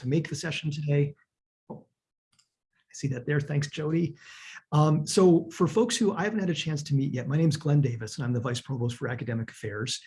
to make the session today. Oh, I see that there. Thanks, Jody. Um, so for folks who I haven't had a chance to meet yet, my name is Glenn Davis and I'm the Vice Provost for Academic Affairs.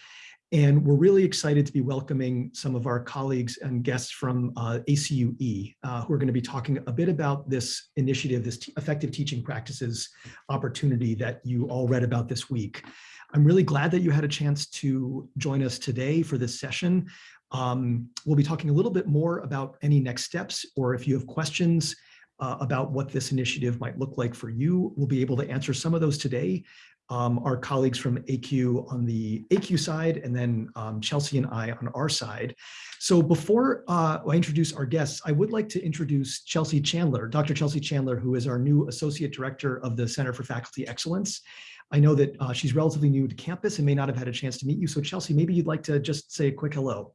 And we're really excited to be welcoming some of our colleagues and guests from uh, ACUE uh, who are going to be talking a bit about this initiative, this effective teaching practices opportunity that you all read about this week. I'm really glad that you had a chance to join us today for this session. Um, we'll be talking a little bit more about any next steps or if you have questions uh, about what this initiative might look like for you. We'll be able to answer some of those today. Um, our colleagues from ACUE on the ACUE side, and then um, Chelsea and I on our side. So before uh, I introduce our guests, I would like to introduce Chelsea Chandler, Dr. Chelsea Chandler, who is our new Associate Director of the Center for Faculty Excellence. I know that uh, she's relatively new to campus and may not have had a chance to meet you. So Chelsea, maybe you'd like to just say a quick hello.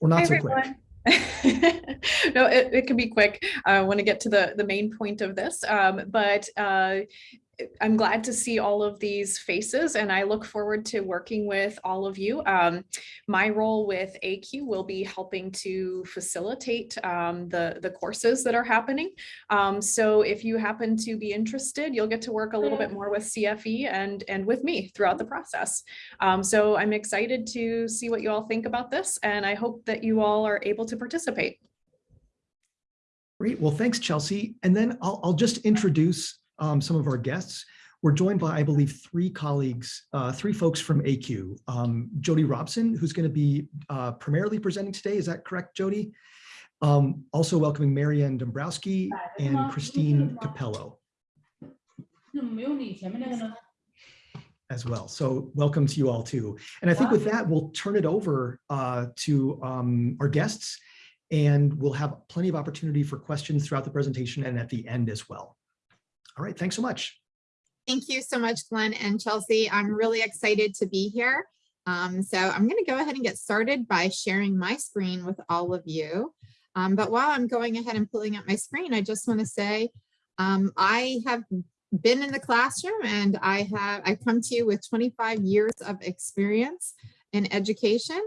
Or not Hi, so everyone. quick. no, it, it can be quick. I want to get to the, the main point of this, um, but uh, I'm glad to see all of these faces and I look forward to working with all of you. Um, my role with ACUE will be helping to facilitate um, the, the courses that are happening. Um, so if you happen to be interested, you'll get to work a little bit more with CFE and, and with me throughout the process. Um, so I'm excited to see what you all think about this and I hope that you all are able to participate. Great. Well, thanks, Chelsea. And then I'll, I'll just introduce um, some of our guests. We're joined by, I believe, three colleagues, uh, three folks from ACUE. Um, Jody Robson, who's going to be uh, primarily presenting today. Is that correct, Jody? Um, also welcoming Marianne Dombrowski and Christine Capello as well. So welcome to you all too. And I think with that, we'll turn it over uh, to um, our guests and we'll have plenty of opportunity for questions throughout the presentation and at the end as well. All right, thanks so much. Thank you so much, Glenn and Chelsea. I'm really excited to be here. Um, so I'm going to go ahead and get started by sharing my screen with all of you. Um, but while I'm going ahead and pulling up my screen, I just want to say um, I have been in the classroom and I have I come to you with 25 years of experience in education.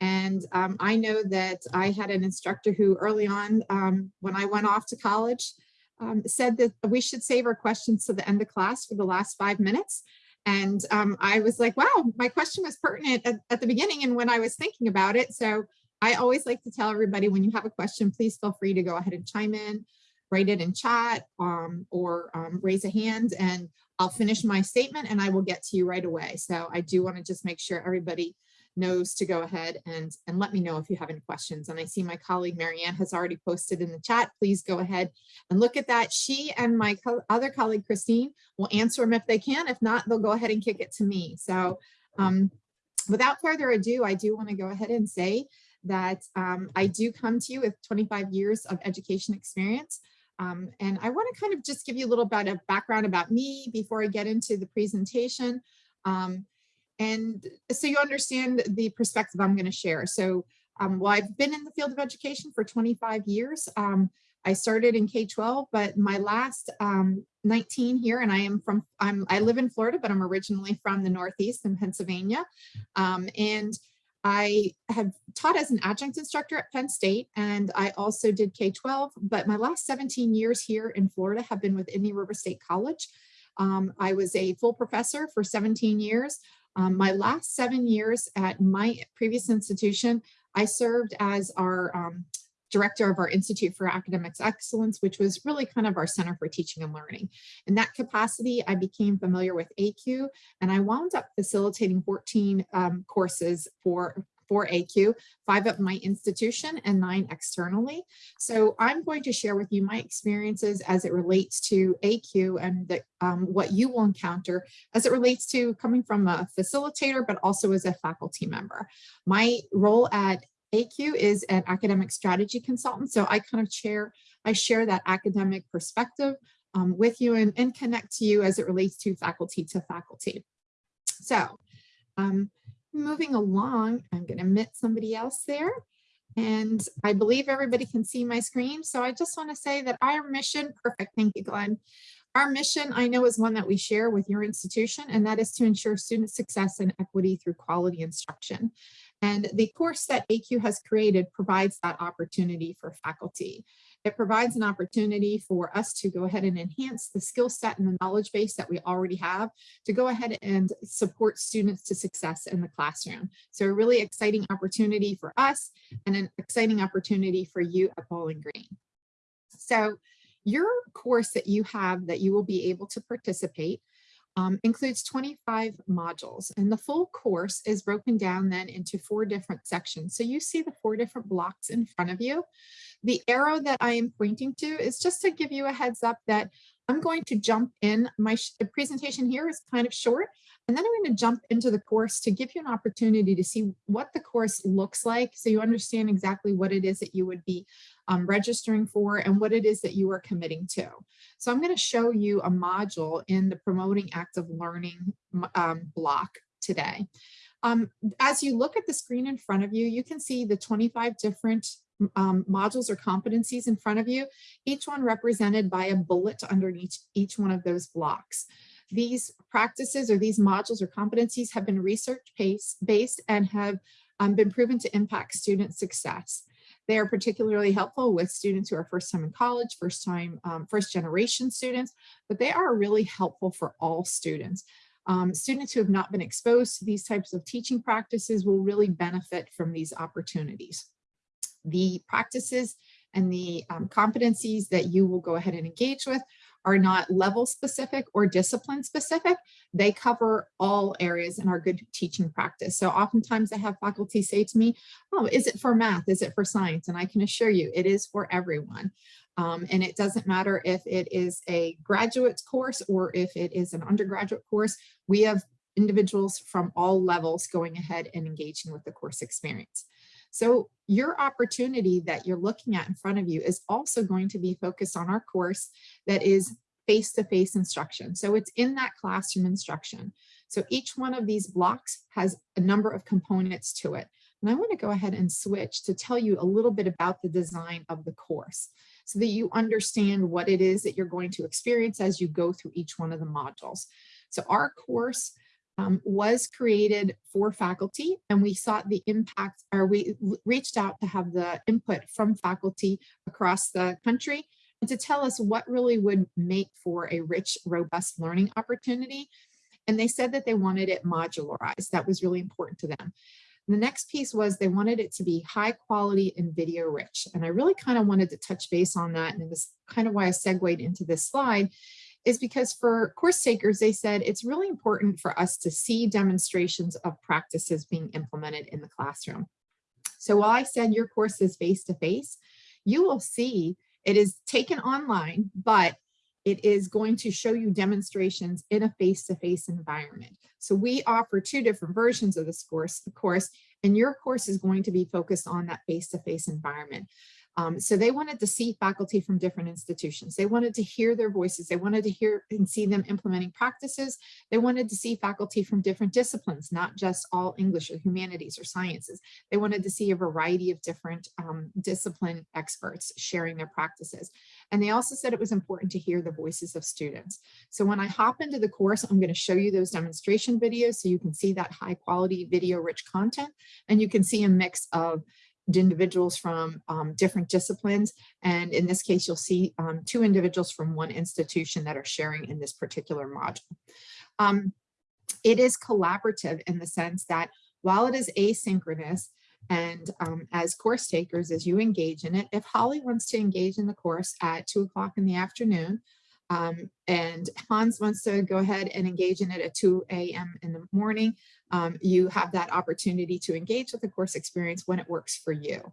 And um, I know that I had an instructor who early on um, when I went off to college um, said that we should save our questions to the end of class for the last five minutes. And um, I was like, wow, my question was pertinent at, at, the beginning and when I was thinking about it. So I always like to tell everybody when you have a question, please feel free to go ahead and chime in, write it in chat um, or um, raise a hand and I'll finish my statement and I will get to you right away. So I do want to just make sure everybody knows to go ahead and, and let me know if you have any questions. And I see my colleague Marianne has already posted in the chat. Please go ahead and look at that. She and my co other colleague Christine will answer them if they can. If not, they'll go ahead and kick it to me. So um, without further ado, I do want to go ahead and say that um, I do come to you with 25 years of education experience. Um, and I want to kind of just give you a little bit of background about me before I get into the presentation. Um, and so you understand the perspective I'm going to share. So um, well, I've been in the field of education for 25 years. Um, I started in K-12, but my last um, 19 here, and I am from, I'm, I live in Florida, but I'm originally from the Northeast in Pennsylvania. Um, and I have taught as an adjunct instructor at Penn State, and I also did K-12, but my last 17 years here in Florida have been with Indian River State College. Um, I was a full professor for 17 years. Um, my last seven years at my previous institution, I served as our um, director of our Institute for Academics Excellence, which was really kind of our center for teaching and learning. In that capacity, I became familiar with ACUE and I wound up facilitating 14 um, courses for for ACUE, five at my institution and nine externally. So I'm going to share with you my experiences as it relates to ACUE and the, um, what you will encounter as it relates to coming from a facilitator, but also as a faculty member. My role at ACUE is an academic strategy consultant. So I kind of share, I share that academic perspective um, with you and, and connect to you as it relates to faculty to faculty. So um, moving along, I'm going to admit somebody else there. And I believe everybody can see my screen. So I just want to say that our mission, perfect, thank you, Glenn. Our mission, I know, is one that we share with your institution, and that is to ensure student success and equity through quality instruction. And the course that ACUE has created provides that opportunity for faculty. It provides an opportunity for us to go ahead and enhance the skill set and the knowledge base that we already have to go ahead and support students to success in the classroom. So a really exciting opportunity for us and an exciting opportunity for you at Bowling Green. So your course that you have that you will be able to participate um, includes 25 modules and the full course is broken down then into four different sections. So you see the four different blocks in front of you. The arrow that I am pointing to is just to give you a heads up that I'm going to jump in. My presentation here is kind of short, and then I'm going to jump into the course to give you an opportunity to see what the course looks like so you understand exactly what it is that you would be um, registering for and what it is that you are committing to. So I'm going to show you a module in the Promoting Active Learning um, block today. Um, as you look at the screen in front of you, you can see the 25 different um, modules or competencies in front of you, each one represented by a bullet underneath each one of those blocks. These practices or these modules or competencies have been research based and have um, been proven to impact student success. They are particularly helpful with students who are first time in college, first time, um, first generation students, but they are really helpful for all students. Um, students who have not been exposed to these types of teaching practices will really benefit from these opportunities the practices and the um, competencies that you will go ahead and engage with are not level specific or discipline specific. They cover all areas in our good teaching practice. So oftentimes I have faculty say to me, oh, is it for math? Is it for science? And I can assure you it is for everyone. Um, and it doesn't matter if it is a graduate course or if it is an undergraduate course. We have individuals from all levels going ahead and engaging with the course experience. So your opportunity that you're looking at in front of you is also going to be focused on our course that is face-to-face -face instruction. So it's in that classroom instruction. So each one of these blocks has a number of components to it. And I want to go ahead and switch to tell you a little bit about the design of the course so that you understand what it is that you're going to experience as you go through each one of the modules. So our course um, was created for faculty and we sought the impact or we reached out to have the input from faculty across the country and to tell us what really would make for a rich, robust learning opportunity. And they said that they wanted it modularized. That was really important to them. The next piece was they wanted it to be high quality and video rich. And I really kind of wanted to touch base on that. And this kind of why I segued into this slide is because for course takers, they said it's really important for us to see demonstrations of practices being implemented in the classroom. So while I said your course is face-to-face, -face, you will see it is taken online, but it is going to show you demonstrations in a face-to-face -face environment. So we offer two different versions of this course, of course, and your course is going to be focused on that face-to-face -face environment. Um, so they wanted to see faculty from different institutions. They wanted to hear their voices. They wanted to hear and see them implementing practices. They wanted to see faculty from different disciplines, not just all English or humanities or sciences. They wanted to see a variety of different um, discipline experts sharing their practices. And they also said it was important to hear the voices of students. So when I hop into the course, I'm going to show you those demonstration videos so you can see that high quality video rich content and you can see a mix of individuals from um, different disciplines. And in this case, you'll see um, two individuals from one institution that are sharing in this particular module. Um, it is collaborative in the sense that while it is asynchronous, and um, as course takers, as you engage in it, if Holly wants to engage in the course at two o'clock in the afternoon, um, and Hans wants to go ahead and engage in it at 2 a.m. in the morning, um, you have that opportunity to engage with the course experience when it works for you.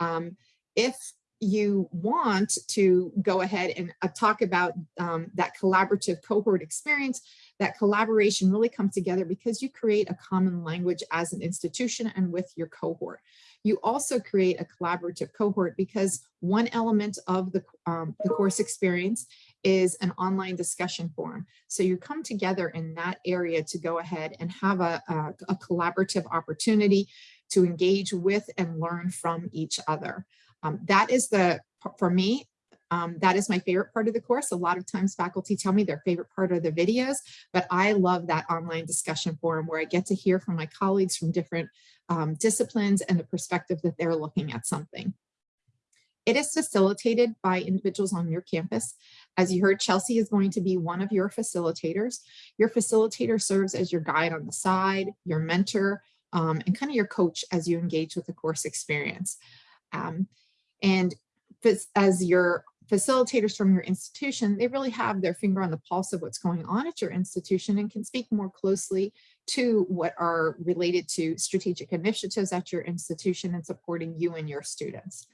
Um, if you want to go ahead and uh, talk about um, that collaborative cohort experience, that collaboration really comes together because you create a common language as an institution and with your cohort. You also create a collaborative cohort because one element of the, um, the course experience is an online discussion forum. So you come together in that area to go ahead and have a, a, a collaborative opportunity to engage with and learn from each other. Um, that is the, for me, Um, that is my favorite part of the course. A lot of times faculty tell me their favorite part are the videos, but I love that online discussion forum where I get to hear from my colleagues from different um, disciplines and the perspective that they're looking at something. It is facilitated by individuals on your campus. As you heard, Chelsea is going to be one of your facilitators. Your facilitator serves as your guide on the side, your mentor, um, and kind of your coach as you engage with the course experience. Um, and as your facilitators from your institution, they really have their finger on the pulse of what's going on at your institution and can speak more closely to what are related to strategic initiatives at your institution and supporting you and your students.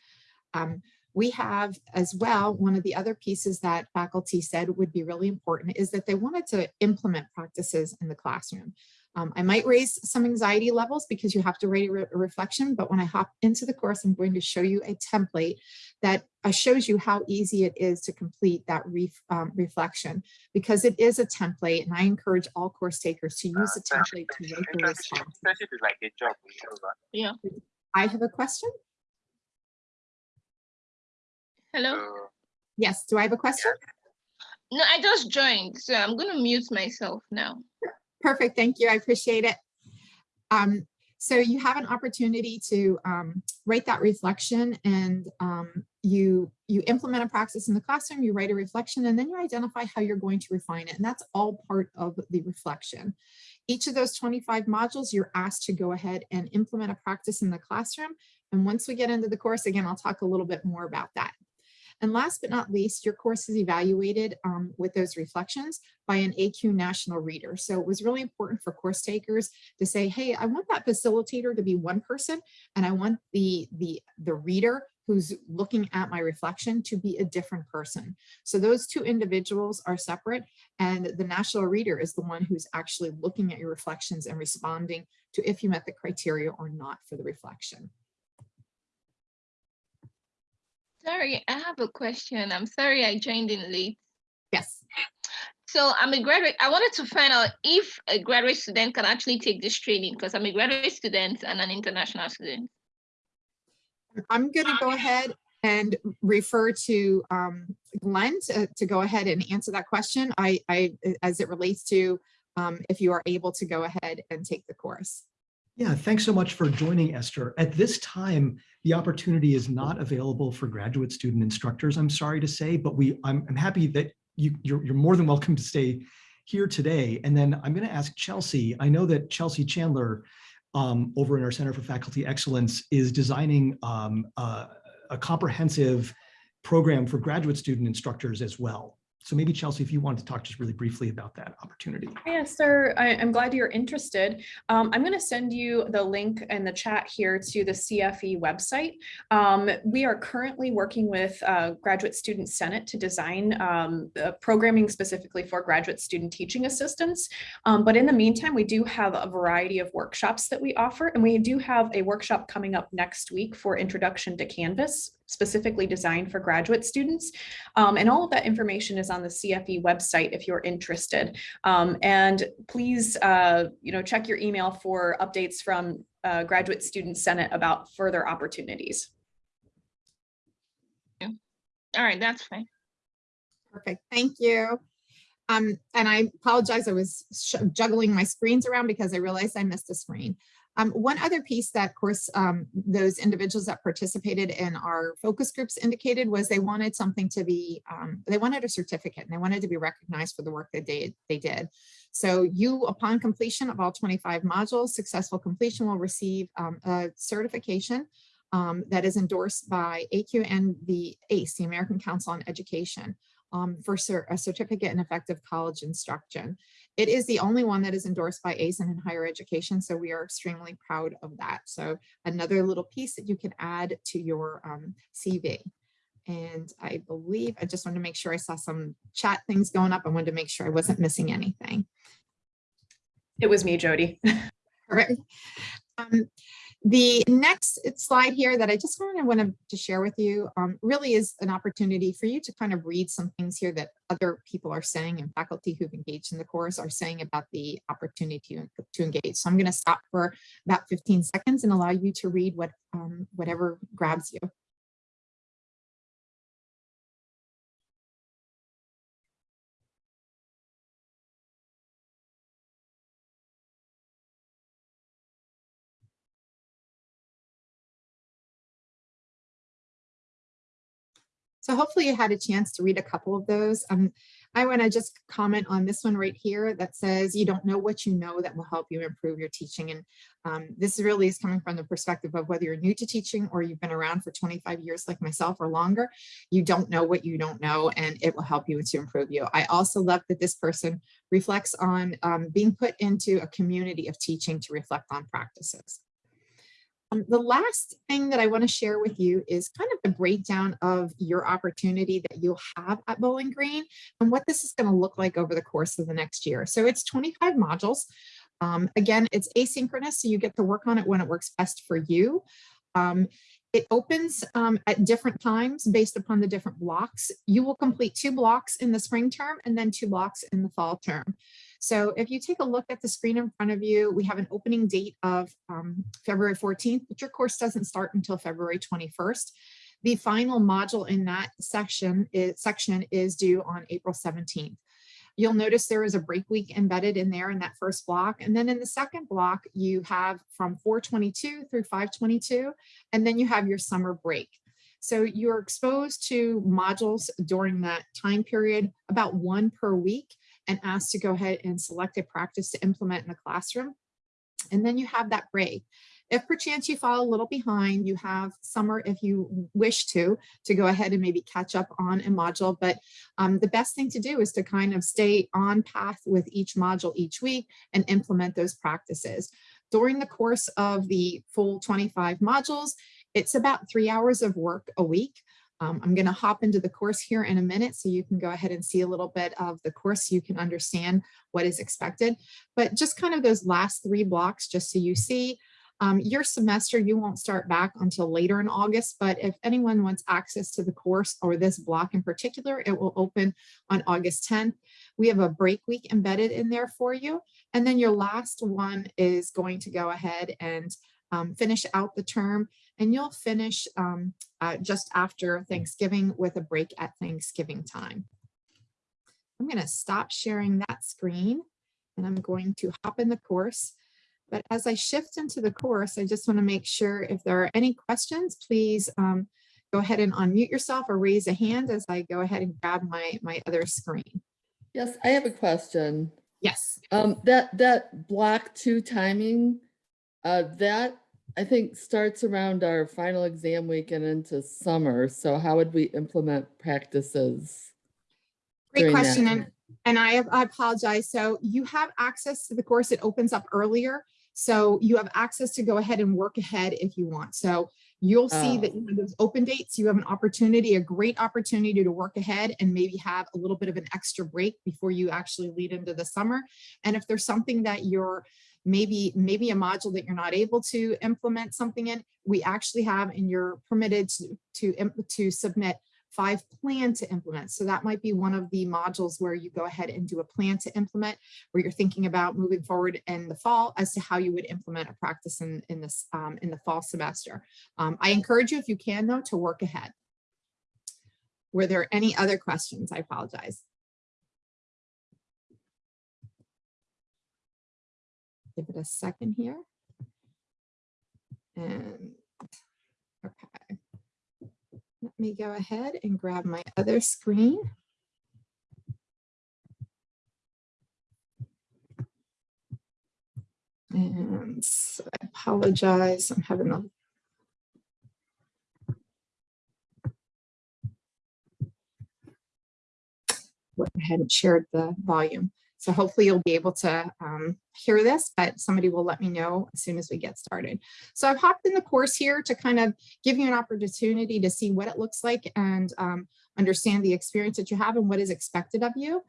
Um, we have as well, one of the other pieces that faculty said would be really important is that they wanted to implement practices in the classroom. Um, I might raise some anxiety levels because you have to write a, re a, reflection, but when I hop into the course, I'm going to show you a template that uh, shows you how easy it is to complete that ref, um, reflection because it is a template and I encourage all course takers to use the template to write the response. Internship is like a job. Yeah. I have a question. Hello? So, Yes, do I have a question? No, I just joined, so I'm gonna mute myself now. Perfect, thank you, I appreciate it. Um, so you have an opportunity to um, write that reflection and um, you, you implement a practice in the classroom, you write a reflection, and then you identify how you're going to refine it. And that's all part of the reflection. Each of those 25 modules, you're asked to go ahead and implement a practice in the classroom. And once we get into the course, again, I'll talk a little bit more about that. And last but not least, your course is evaluated um, with those reflections by an ACUE national reader. So it was really important for course takers to say, hey, I want that facilitator to be one person and I want the, the, the reader who's looking at my reflection to be a different person. So those two individuals are separate and the national reader is the one who's actually looking at your reflections and responding to if you met the criteria or not for the reflection. Sorry, I have a question. I'm sorry I joined in late. Yes. So I'm a graduate. I wanted to find out if a graduate student can actually take this training because I'm a graduate student and an international student. I'm going to go ahead and refer to um, Glenn to, to, go ahead and answer that question. I, I as it relates to um, if you are able to go ahead and take the course. Yeah, thanks so much for joining, Esther. At this time, the opportunity is not available for graduate student instructors, I'm sorry to say, but we I'm, I'm happy that you, you're, you're more than welcome to stay here today. And then I'm going to ask Chelsea. I know that Chelsea Chandler um, over in our Center for Faculty Excellence is designing um, a comprehensive program for graduate student instructors as well. So maybe Chelsea, if you wanted to talk just really briefly about that opportunity. Yes, sir. I, am glad you're interested. Um, I'm going to send you the link in the chat here to the CFE website. Um, we are currently working with uh, Graduate Student Senate to design um, programming specifically for graduate student teaching assistants. Um, but in the meantime, we do have a variety of workshops that we offer, and we do have a workshop coming up next week for Introduction to Canvas specifically designed for graduate students. Um, and all of that information is on the CFE website if you're interested. Um, and please, uh, you know, check your email for updates from uh, Graduate Student Senate about further opportunities. All right, that's fine. Perfect, thank you. Um, and I apologize, I was juggling my screens around because I realized I missed a screen. Um, one other piece that, of course, um, those individuals that participated in our focus groups indicated was they wanted something to be, um, they wanted a certificate and they wanted to be recognized for the work that they, they did. So you, upon completion of all 25 modules, successful completion will receive um, a certification um, that is endorsed by ACUE and the ACE, the American Council on Education. Um, for a certificate in effective college instruction. It is the only one that is endorsed by ASIN in higher education, so we are extremely proud of that. So another little piece that you can add to your um, CV. And I believe, I just wanted to make sure I saw some chat things going up. I wanted to make sure I wasn't missing anything. It was me, Jody. All right. Um, the next slide here that I just kind of wanted to share with you um, really is an opportunity for you to kind of read some things here that other people are saying and faculty who've engaged in the course are saying about the opportunity to, to engage. So I'm going to stop for about 15 seconds and allow you to read what um, whatever grabs you. So hopefully you had a chance to read a couple of those. Um, I want to just comment on this one right here that says you don't know what you know that will help you improve your teaching. And um, this really is coming from the perspective of whether you're new to teaching or you've been around for 25 years like myself or longer, you don't know what you don't know and it will help you to improve you. I also love that this person reflects on um, being put into a community of teaching to reflect on practices. Um, the last thing that I want to share with you is kind of the breakdown of your opportunity that you'll have at Bowling Green and what this is going to look like over the course of the next year. So it's 25 modules. Um, again, it's asynchronous, so you get to work on it when it works best for you. Um, it opens um, at different times based upon the different blocks. You will complete two blocks in the spring term and then two blocks in the fall term. So if you take a look at the screen in front of you, we have an opening date of um, February 14th, but your course doesn't start until February 21st. The final module in that section is, section is due on April 17th. You'll notice there is a break week embedded in there in that first block. And then in the second block, you have from 422 through 522, and then you have your summer break. So you're exposed to modules during that time period, about one per week and asked to go ahead and select a practice to implement in the classroom. And then you have that break. If perchance you fall a little behind, you have summer if you wish to, to go ahead and maybe catch up on a module. But um, the best thing to do is to kind of stay on path with each module each week and implement those practices. During the course of the full 25 modules, it's about three hours of work a week. Um, I'm going to hop into the course here in a minute so you can go ahead and see a little bit of the course so you can understand what is expected. But just kind of those last three blocks, just so you see, um, your semester, you won't start back until later in August, but if anyone wants access to the course or this block in particular, it will open on August 10th. We have a break week embedded in there for you. And then your last one is going to go ahead and um, finish out the term and you'll finish um, uh, just after Thanksgiving with a break at Thanksgiving time. I'm going to stop sharing that screen and I'm going to hop in the course. But as I shift into the course, I just want to make sure if there are any questions, please um, go ahead and unmute yourself or raise a hand as I go ahead and grab my, my other screen. Yes, I have a question. Yes. Um, that, that block two timing, uh, that I think starts around our final exam week and into summer. So how would we implement practices? Great question. And, and I, I apologize. So you have access to the course. It opens up earlier. So you have access to go ahead and work ahead if you want. So you'll see oh. that Oh. you know, those open dates, you have an opportunity, a great opportunity to work ahead and maybe have a little bit of an extra break before you actually lead into the summer. And if there's something that you're maybe maybe a module that you're not able to implement something in, we actually have and you're permitted to to, to submit five plan to implement. So that might be one of the modules where you go ahead and do a plan to implement, where you're thinking about moving forward in the fall as to how you would implement a practice in, in this um, in the fall semester. Um, I encourage you, if you can though, to work ahead. Were there any other questions? I apologize. Give it a second here. And, okay. Let me go ahead and grab my other screen. And so I apologize, I'm having a ahead and shared the volume. So hopefully you'll be able to um, hear this, but somebody will let me know as soon as we get started. So I've hopped in the course here to kind of give you an opportunity to see what it looks like and um, understand the experience that you have and what is expected of you.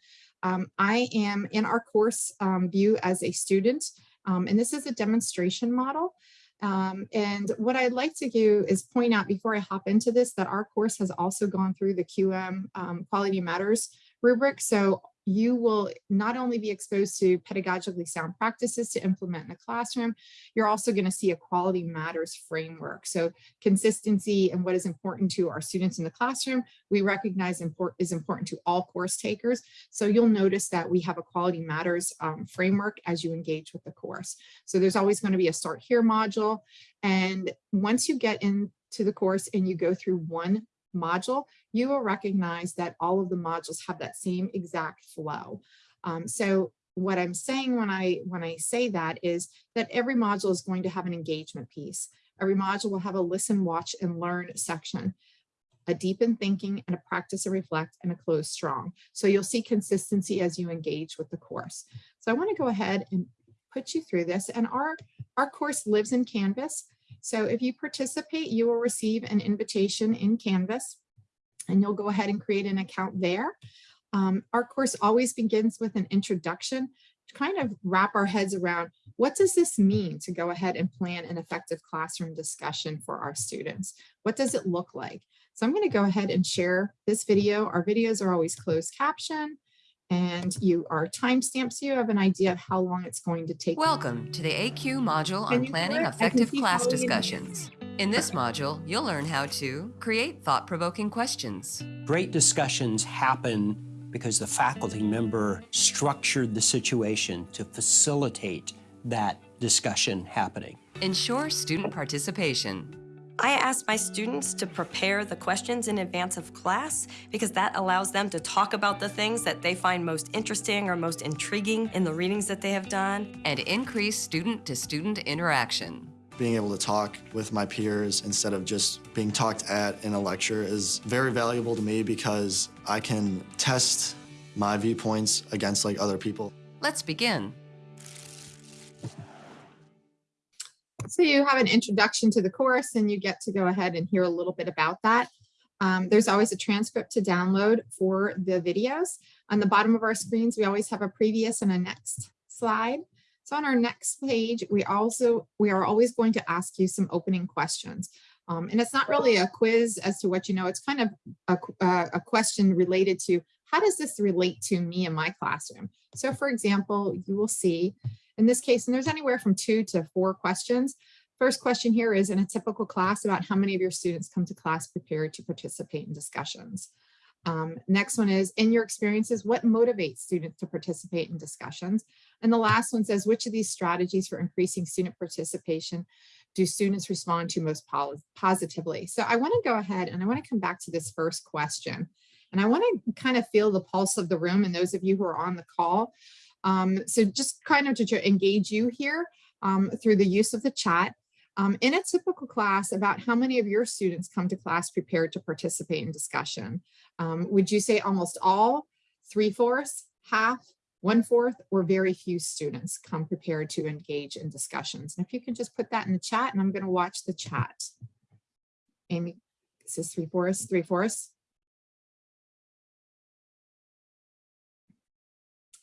Um, I am in our course um, view as a student, um, and this is a demonstration model. Um, and what I'd like to do is point out before I hop into this that our course has also gone through the QM um, Quality Matters rubric. So you will not only be exposed to pedagogically sound practices to implement in the classroom, you're also going to see a quality matters framework. So consistency and what is important to our students in the classroom, we recognize import is important to all course takers. So you'll notice that we have a quality matters um, framework as you engage with the course. So there's always going to be a start here module. And once you get into the course and you go through one module, you will recognize that all of the modules have that same exact flow. Um, so what I'm saying when I when I say that is that every module is going to have an engagement piece. Every module will have a listen, watch, and learn section, a deepen thinking and a practice and reflect and a close strong. So you'll see consistency as you engage with the course. So I want to go ahead and put you through this. And our, our course lives in Canvas. So if you participate, you will receive an invitation in Canvas and you'll go ahead and create an account there. Um, our course always begins with an introduction to kind of wrap our heads around what does this mean to go ahead and plan an effective classroom discussion for our students? What does it look like? So I'm going to go ahead and share this video. Our videos are always closed caption and you are timestamped so you have an idea of how long it's going to take. Welcome to the ACUE module on planning do it? I can effective class discussions. In this module, you'll learn how to create thought-provoking questions, Great discussions happen because the faculty member structured the situation to facilitate that discussion happening. ensure student participation, I ask my students to prepare the questions in advance of class because that allows them to talk about the things that they find most interesting or most intriguing in the readings that they have done. and increase student-to-student interaction. being able to talk with my peers instead of just being talked at in a lecture is very valuable to me because I can test my viewpoints against like other people. Let's begin. So you have an introduction to the course and you get to go ahead and hear a little bit about that. Um, there's always a transcript to download for the videos. On the bottom of our screens, we always have a previous and a next slide. So on our next page, we also, we are always going to ask you some opening questions. Um, and it's not really a quiz as to what you know, it's kind of a, uh, a question related to how does this relate to me in my classroom? So for example, you will see in this case, and there's anywhere from two to four questions. First question here is in a typical class about how many of your students come to class prepared to participate in discussions. Um, next one is in your experiences, what motivates students to participate in discussions? And the last one says, which of these strategies for increasing student participation do students respond to most positively? So I wanna go ahead and I wanna come back to this first question. And I wanna kind of feel the pulse of the room and those of you who are on the call. Um, so just kind of to engage you here um, through the use of the chat. Um, in a typical class, about how many of your students come to class prepared to participate in discussion? Um, would you say almost all, three-fourths, half, one-fourth, or very few students come prepared to engage in discussions? And if you can just put that in the chat, and I'm going to watch the chat. Amy, this is three-fourths, three-fourths.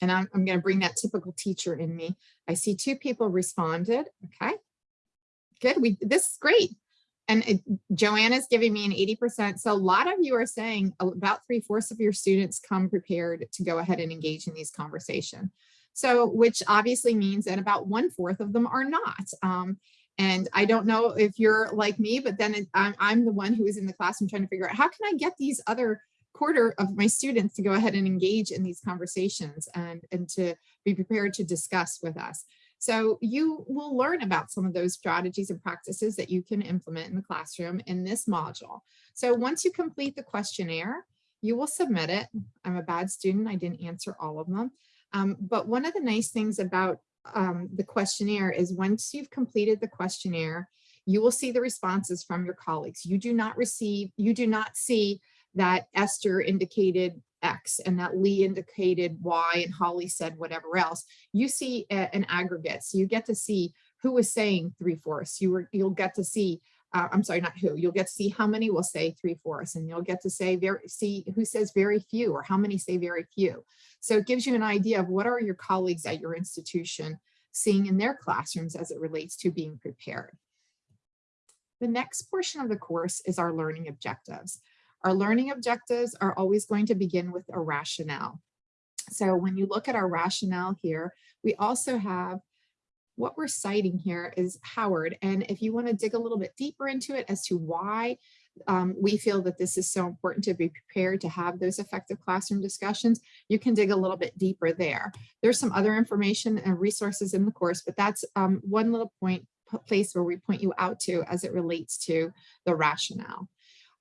And I'm, I'm going to bring that typical teacher in me. I see two people responded. Okay. Good. We this is great. And it- Joanna's giving me an 80%. So a lot of you are saying about three fourths of your students come prepared to go ahead and engage in these conversation. So which obviously means that about one fourth of them are not. Um, and I don't know if you're like me, but then it- I'm, I'm the one who is in the classroom trying to figure out how can I get these other quarter of my students to go ahead and engage in these conversations and, and to be prepared to discuss with us. So you will learn about some of those strategies and practices that you can implement in the classroom in this module. So once you complete the questionnaire, you will submit it. I'm a bad student. I didn't answer all of them. Um, but one of the nice things about um, the questionnaire is once you've completed the questionnaire, you will see the responses from your colleagues. You do not receive, you do not see that Esther indicated X and that Lee indicated Y and Holly said whatever else. You see an aggregate, so you get to see who is saying three fourths. You were, you'll get to see, uh, I'm sorry, not who. You'll get to see how many will say three fourths, and you'll get to say very see who says very few or how many say very few. So it gives you an idea of what are your colleagues at your institution seeing in their classrooms as it relates to being prepared. The next portion of the course is our learning objectives. Our learning objectives are always going to begin with a rationale. So when you look at our rationale here, we also have what we're citing here is Howard. And if you want to dig a little bit deeper into it as to why um, we feel that this is so important to be prepared to have those effective classroom discussions, you can dig a little bit deeper there. There's some other information and resources in the course, but that's um, one little point place where we point you out to as it relates to the rationale.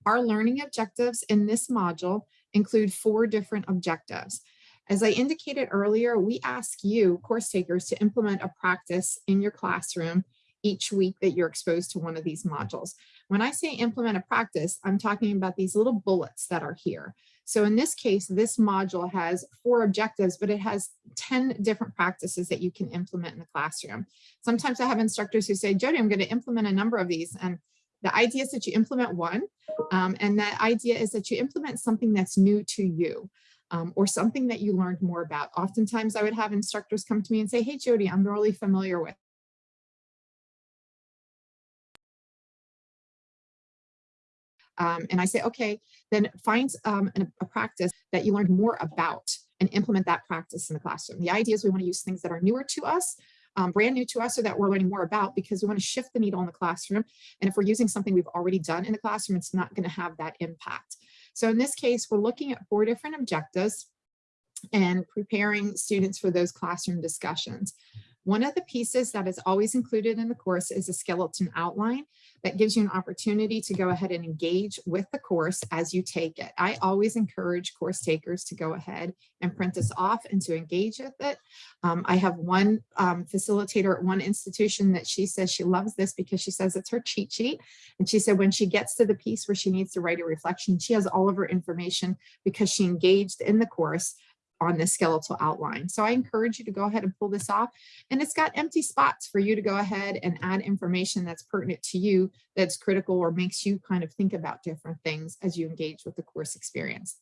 Our learning objectives in this module include four different objectives. As I indicated earlier, we ask you, course takers, to implement a practice in your classroom each week that you're exposed to one of these modules. When I say implement a practice, I'm talking about these little bullets that are here. So in this case, this module has four objectives, but it has 10 different practices that you can implement in the classroom. Sometimes I have instructors who say, Jody, I'm going to implement a number of these. And the idea is that you implement one, um, and that idea is that you implement something that's new to you. Um, or something that you learned more about. Oftentimes I would have instructors come to me and say, hey, Jody, I'm really familiar with Um, and I say, okay, then find um, an- a practice that you learned more about and implement that practice in the classroom. The idea is we want to use things that are newer to us, um, brand new to us, or that we're learning more about because we want to shift the needle in the classroom. And if we're using something we've already done in the classroom, it's not going to have that impact. So in this case, we're looking at four different objectives and preparing students for those classroom discussions. One of the pieces that is always included in the course is a skeleton outline that gives you an opportunity to go ahead and engage with the course as you take it. I always encourage course takers to go ahead and print this off and to engage with it. Um, I have one um, facilitator at one institution that she says she loves this because she says it's her cheat sheet. And she said when she gets to the piece where she needs to write a reflection, she has all of her information because she engaged in the course on the skeletal outline. So I encourage you to go ahead and pull this off. And it's got empty spots for you to go ahead and add information that's pertinent to you, that's critical or makes you kind of think about different things as you engage with the course experience.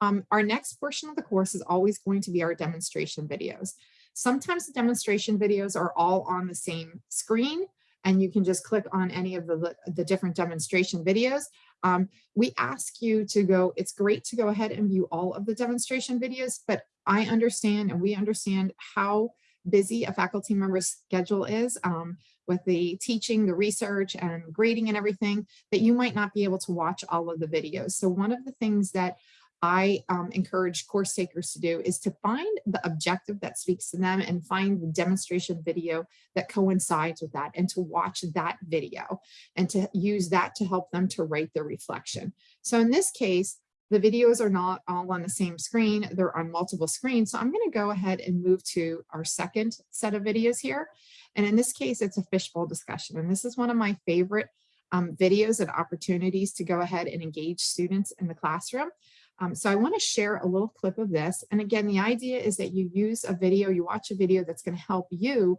Um, our next portion of the course is always going to be our demonstration videos. Sometimes the demonstration videos are all on the same screen and you can just click on any of the, the different demonstration videos. Um, we ask you to go, it's great to go ahead and view all of the demonstration videos, but I understand and we understand how busy a faculty member's schedule is um, with the teaching, the research and grading and everything that you might not be able to watch all of the videos. So one of the things that I um, encourage course takers to do is to find the objective that speaks to them and find the demonstration video that coincides with that and to watch that video and to use that to help them to write their reflection. So in this case, the videos are not all on the same screen, they're on multiple screens. So I'm gonna go ahead and move to our second set of videos here. And in this case, it's a fishbowl discussion. And this is one of my favorite um, videos and opportunities to go ahead and engage students in the classroom. Um, so I want to share a little clip of this. And again, the idea is that you use a video, you watch a video that's going to help you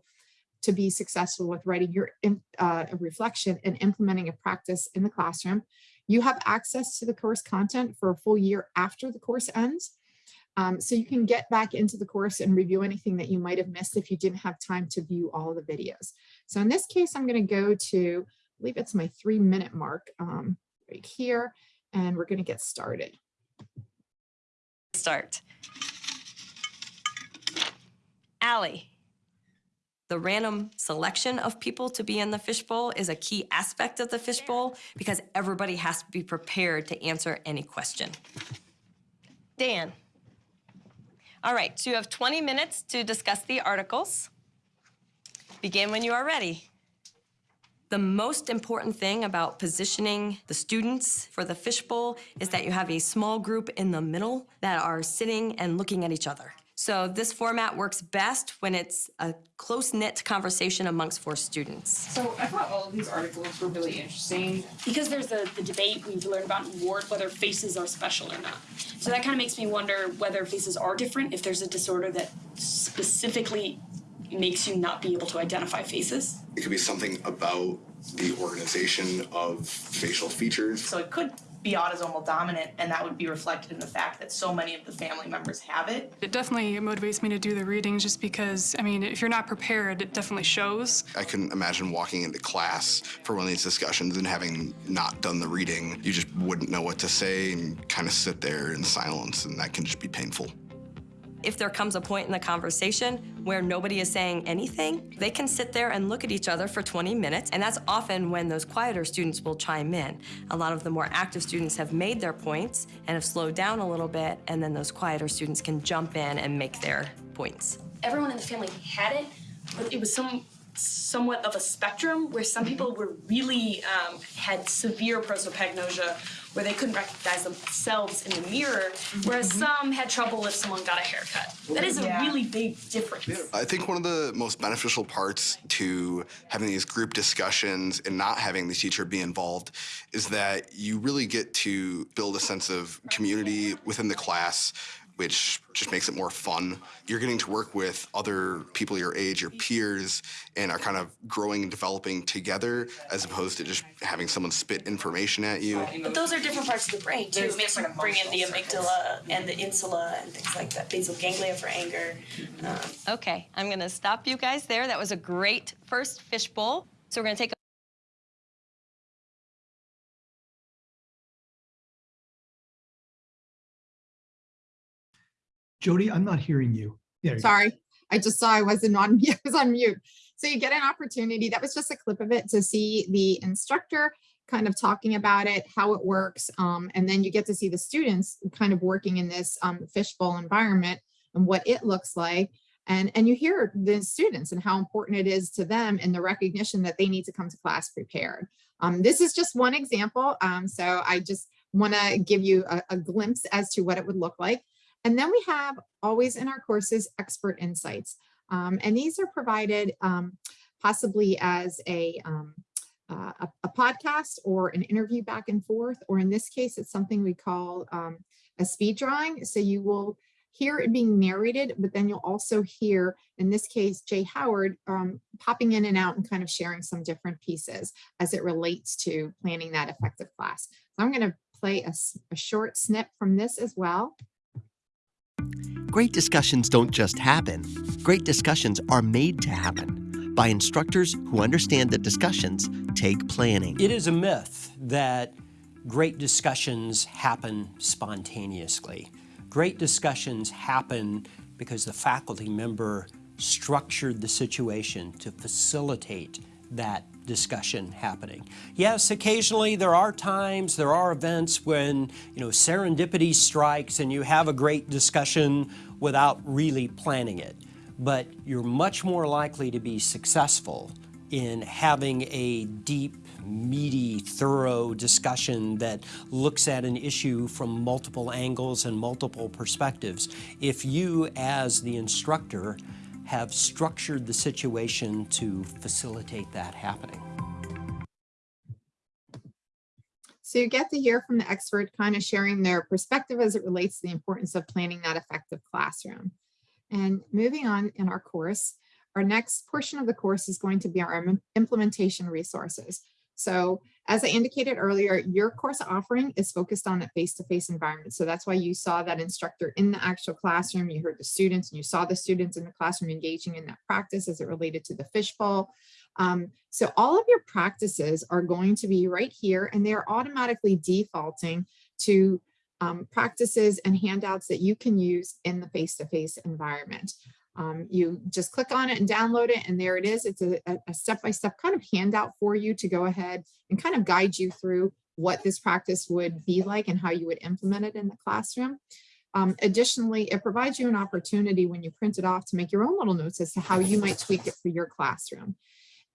to be successful with writing your uh, reflection and implementing a practice in the classroom. You have access to the course content for a full year after the course ends. Um, so you can get back into the course and review anything that you might have missed if you didn't have time to view all the videos. So in this case, I'm going to go to, I believe it's my three minute mark um, right here, and we're going to get started. Start. Allie. The random selection of people to be in the fishbowl is a key aspect of the fishbowl because everybody has to be prepared to answer any question. Dan. All right, so you have 20 minutes to discuss the articles. Begin when you are ready. The most important thing about positioning the students for the fishbowl is that you have a small group in the middle that are sitting and looking at each other. So this format works best when it's a close-knit conversation amongst four students. So I thought all of these articles were really interesting because there's the, the debate we've learned about in ward whether faces are special or not. So that kind of makes me wonder whether faces are different, if there's a disorder that specifically makes you not be able to identify faces. It could be something about the organization of facial features. So it could be autosomal dominant, and that would be reflected in the fact that so many of the family members have it. It definitely motivates me to do the reading just because, I mean, if you're not prepared, it definitely shows. I can imagine walking into class for one of these discussions and having not done the reading. You just wouldn't know what to say and kind of sit there in silence, and that can just be painful. If there comes a point in the conversation where nobody is saying anything, they can sit there and look at each other for 20 minutes, and that's often when those quieter students will chime in. A lot of the more active students have made their points and have slowed down a little bit, and then those quieter students can jump in and make their points. Everyone in the family had it, but it was some somewhat of a spectrum where some people were really um, had severe prosopagnosia where they couldn't recognize themselves in the mirror, whereas mm-hmm. some had trouble if someone got a haircut. That is a Yeah. really big difference. I think one of the most beneficial parts to having these group discussions and not having the teacher be involved is that you really get to build a sense of community within the class which just makes it more fun. You're getting to work with other people your age, your peers, and are kind of growing and developing together as opposed to just having someone spit information at you. But those are different parts of the brain too. There's We have to bring in the emotional amygdala and the insula and things like that, basal ganglia for anger. Um, Okay, I'm gonna stop you guys there. That was a great first fishbowl. So we're gonna take a Jody, I'm not hearing you. There you go. Sorry, I just saw I wasn't on, I was on mute. So you get an opportunity, that was just a clip of it to see the instructor kind of talking about it, how it works. Um, and then you get to see the students kind of working in this um, fishbowl environment and what it looks like. And, and you hear the students and how important it is to them and the recognition that they need to come to class prepared. Um, this is just one example. Um, so I just want to give you a, a glimpse as to what it would look like. And then we have always in our courses, expert insights. Um, and these are provided um, possibly as a, um, uh, a, a podcast or an interview back and forth, or in this case, it's something we call um, a speed drawing. So you will hear it being narrated, but then you'll also hear, in this case, Jay Howard um, popping in and out and kind of sharing some different pieces as it relates to planning that effective class. So I'm going to play a short snip from this as well. Great discussions don't just happen. Great discussions are made to happen by instructors who understand that discussions take planning. It is a myth that great discussions happen spontaneously. Great discussions happen because the faculty member structured the situation to facilitate that discussion happening. Yes, occasionally there are times, there are events when, you know, serendipity strikes and you have a great discussion without really planning it. But you're much more likely to be successful in having a deep, meaty, thorough discussion that looks at an issue from multiple angles and multiple perspectives. If you, as the instructor, have structured the situation to facilitate that happening. So you get to hear from the expert kind of sharing their perspective as it relates to the importance of planning that effective classroom. And moving on in our course, our next portion of the course is going to be our implementation resources. So as I indicated earlier, your course offering is focused on a face-to-face environment. So that's why you saw that instructor in the actual classroom, you heard the students and you saw the students in the classroom engaging in that practice as it related to the fishbowl. Um, so all of your practices are going to be right here and they're automatically defaulting to um, practices and handouts that you can use in the face-to-face environment. Um, you just click on it and download it and there it is. It's a step-by-step kind of handout for you to go ahead and kind of guide you through what this practice would be like and how you would implement it in the classroom. Um, additionally, it provides you an opportunity when you print it off to make your own little notes as to how you might tweak it for your classroom.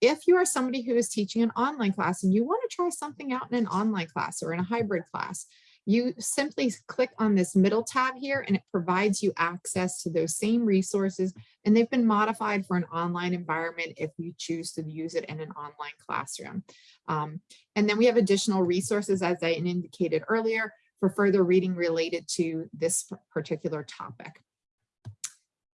If you are somebody who is teaching an online class and you want to try something out in an online class or in a hybrid class, you simply click on this middle tab here and it provides you access to those same resources and they've been modified for an online environment if you choose to use it in an online classroom. Um, and then we have additional resources as I indicated earlier for further reading related to this particular topic.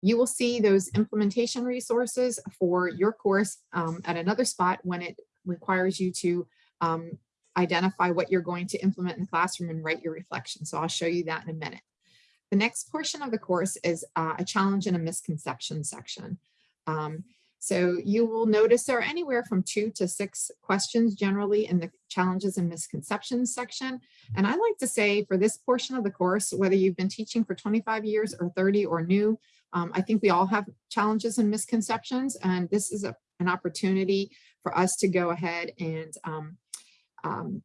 You will see those implementation resources for your course um, at another spot when it requires you to um, identify what you're going to implement in the classroom and write your reflection. So I'll show you that in a minute. The next portion of the course is uh, a challenge and a misconception section. Um, so you will notice there are anywhere from two to six questions generally in the challenges and misconceptions section. And I like to say for this portion of the course, whether you've been teaching for 25 years or 30 or new, um, I think we all have challenges and misconceptions. And this is a, an opportunity for us to go ahead and um, um,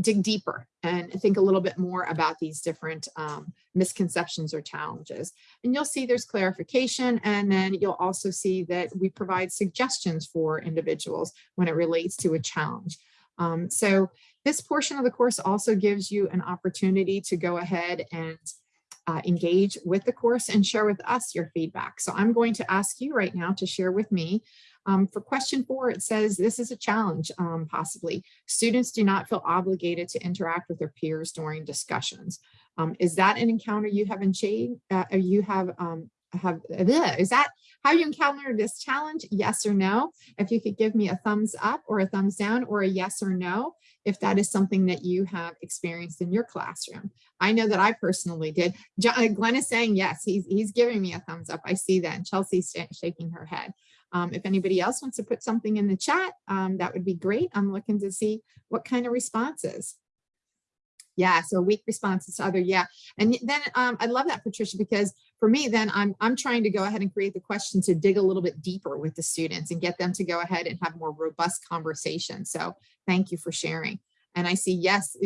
dig deeper and think a little bit more about these different um, misconceptions or challenges. And you'll see there's clarification and then you'll also see that we provide suggestions for individuals when it relates to a challenge. Um, so this portion of the course also gives you an opportunity to go ahead and uh, engage with the course and share with us your feedback. So I'm going to ask you right now to share with me um, for question four, it says this is a challenge, um, possibly. Students do not feel obligated to interact with their peers during discussions. Um, is that an encounter you have in shade? Uh, you have, um, have bleh, is that how you encounter this challenge? Yes or no? If you could give me a thumbs up or a thumbs down or a yes or no, if that is something that you have experienced in your classroom. I know that I personally did. John, Glenn is saying yes, he's, he's giving me a thumbs up. I see that. And Chelsea's shaking her head. Um, if anybody else wants to put something in the chat, um, that would be great. I'm looking to see what kind of responses. Yeah, so weak responses to other, yeah. And then um, I love that, Patricia, because for me, then I'm, I'm trying to go ahead and create the question to dig a little bit deeper with the students and get them to go ahead and have more robust conversation. So thank you for sharing. And I see, yes,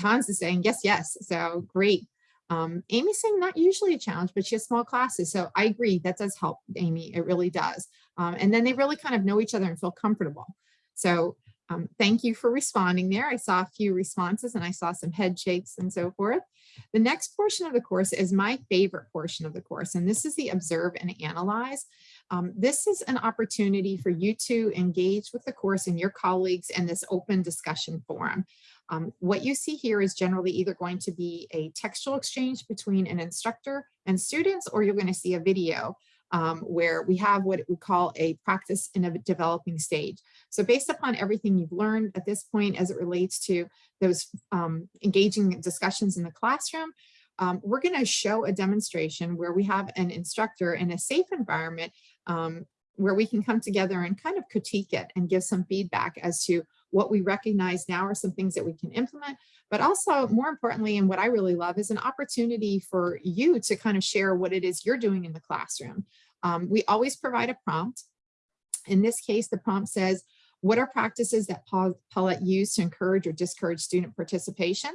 Hans is saying, yes, yes. So great. Um, Amy's saying not usually a challenge, but she has small classes. So I agree that does help, Amy. It really does. Um, and then they really kind of know each other and feel comfortable. So um, thank you for responding there. I saw a few responses and I saw some head shakes and so forth. The next portion of the course is my favorite portion of the course, and this is the observe and analyze. Um, this is an opportunity for you to engage with the course and your colleagues in this open discussion forum. Um, what you see here is generally either going to be a textual exchange between an instructor and students, or you're going to see a video um, where we have what we call a practice in a developing stage. So based upon everything you've learned at this point as it relates to those um, engaging discussions in the classroom, um, we're going to show a demonstration where we have an instructor in a safe environment um, where we can come together and kind of critique it and give some feedback as to what we recognize now are some things that we can implement, but also more importantly, and what I really love is an opportunity for you to kind of share what it is you're doing in the classroom. Um, we always provide a prompt. In this case, the prompt says, what are practices that Paulette used to encourage or discourage student participation?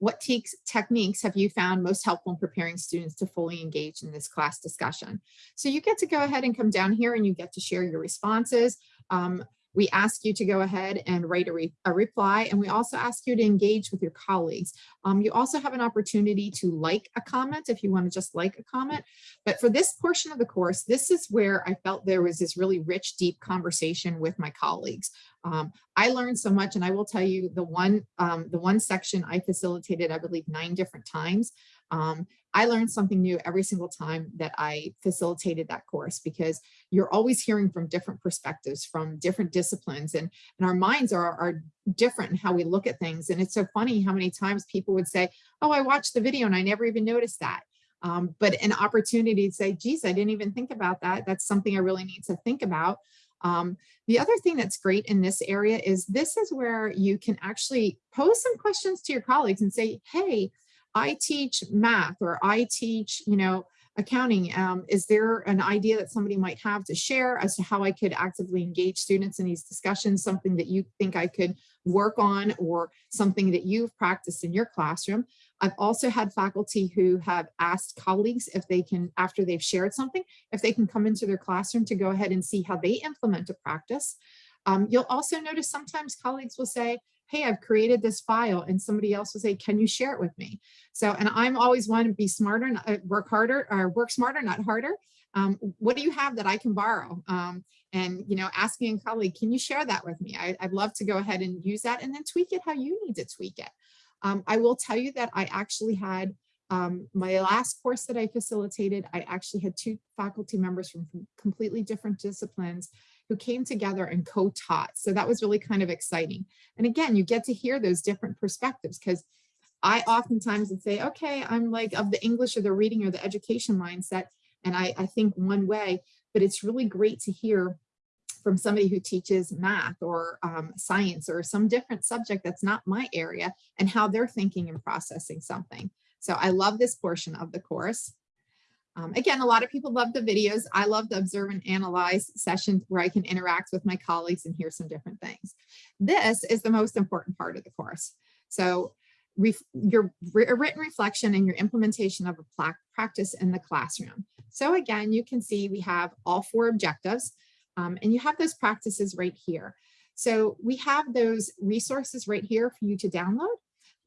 What techniques have you found most helpful in preparing students to fully engage in this class discussion? So you get to go ahead and come down here and you get to share your responses. Um, we ask you to go ahead and write a, re a, reply, and we also ask you to engage with your colleagues. Um, you also have an opportunity to like a comment if you want to just like a comment. But for this portion of the course, this is where I felt there was this really rich, deep conversation with my colleagues. Um, I learned so much, and I will tell you the one, um, the one section I facilitated, I believe, nine different times. Um, I learned something new every single time that I facilitated that course because you're always hearing from different perspectives from different disciplines and, and our minds are, are different in how we look at things. And it's so funny how many times people would say, oh, I watched the video and I never even noticed that. Um, but an opportunity to say, geez, I didn't even think about that. That's something I really need to think about. Um, the other thing that's great in this area is this is where you can actually pose some questions to your colleagues and say, hey, I teach math or I teach, you know, accounting. Um, is there an idea that somebody might have to share as to how I could actively engage students in these discussions, something that you think I could work on or something that you've practiced in your classroom? I've also had faculty who have asked colleagues if they can, after they've shared something, if they can come into their classroom to go ahead and see how they implement a practice. Um, you'll also notice sometimes colleagues will say, hey, I've created this file and somebody else will say, can you share it with me? So, and I'm always one to be smarter, uh, work harder or work smarter, not harder. Um, what do you have that I can borrow? Um, and, you know, asking a colleague, can you share that with me? I, would love to go ahead and use that and then tweak it how you need to tweak it. Um, I will tell you that I actually had um, my last course that I facilitated, I actually had two faculty members from completely different disciplines who came together and co-taught. So that was really kind of exciting. And again, you get to hear those different perspectives because I oftentimes would say, okay, I'm like of the English or the reading or the education mindset, and I, I think one way, but it's really great to hear from somebody who teaches math or um, science or some different subject that's not my area and how they're thinking and processing something. So I love this portion of the course. Um, again, a lot of people love the videos. I love the observe and analyze sessions where I can interact with my colleagues and hear some different things. This is the most important part of the course. So your wri- written reflection and your implementation of a practice in the classroom. So again, you can see we have all four objectives um, and you have those practices right here. So we have those resources right here for you to download.